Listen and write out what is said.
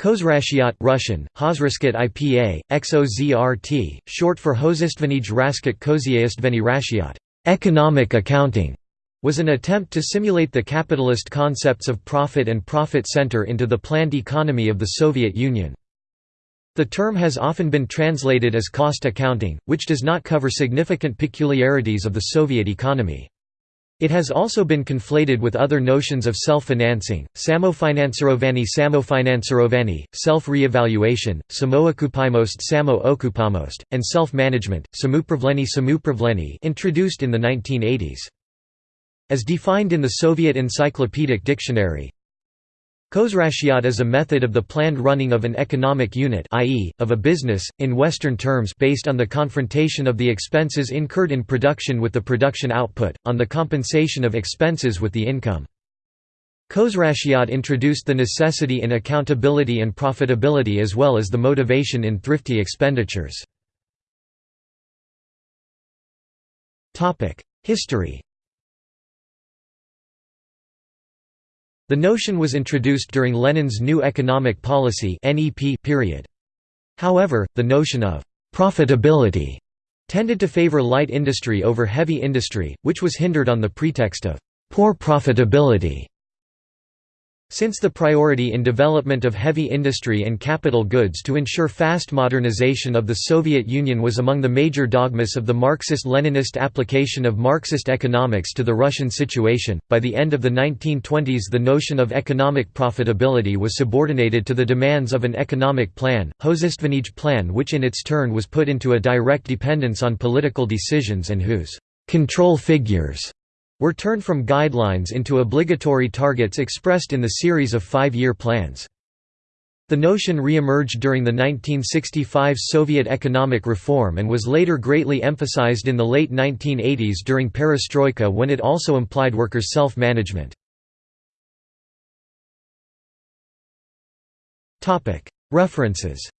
Khozrashiat Russian, Hozraskat IPA, XOZRT, short for Hozistvenij Raskat Koziaistveni Rashiat economic accounting, was an attempt to simulate the capitalist concepts of profit and profit center into the planned economy of the Soviet Union. The term has often been translated as cost accounting, which does not cover significant peculiarities of the Soviet economy. It has also been conflated with other notions of self-financing, samofinancerovani samofinancerovani, self-reevaluation, samookupimost samo-okupamost, and self-management, samupravleni samupravleni introduced in the 1980s. As defined in the Soviet Encyclopedic Dictionary, Khozrashiat is a method of the planned running of an economic unit i.e., of a business, in Western terms based on the confrontation of the expenses incurred in production with the production output, on the compensation of expenses with the income. Khozrashiat introduced the necessity in accountability and profitability as well as the motivation in thrifty expenditures. History The notion was introduced during Lenin's New Economic Policy period. However, the notion of «profitability» tended to favor light industry over heavy industry, which was hindered on the pretext of «poor profitability» Since the priority in development of heavy industry and capital goods to ensure fast modernization of the Soviet Union was among the major dogmas of the Marxist-Leninist application of Marxist economics to the Russian situation, by the end of the 1920s the notion of economic profitability was subordinated to the demands of an economic plan, Hozistvenij plan which in its turn was put into a direct dependence on political decisions and whose «control figures» were turned from guidelines into obligatory targets expressed in the series of five-year plans. The notion re-emerged during the 1965 Soviet economic reform and was later greatly emphasized in the late 1980s during perestroika when it also implied workers' self-management. References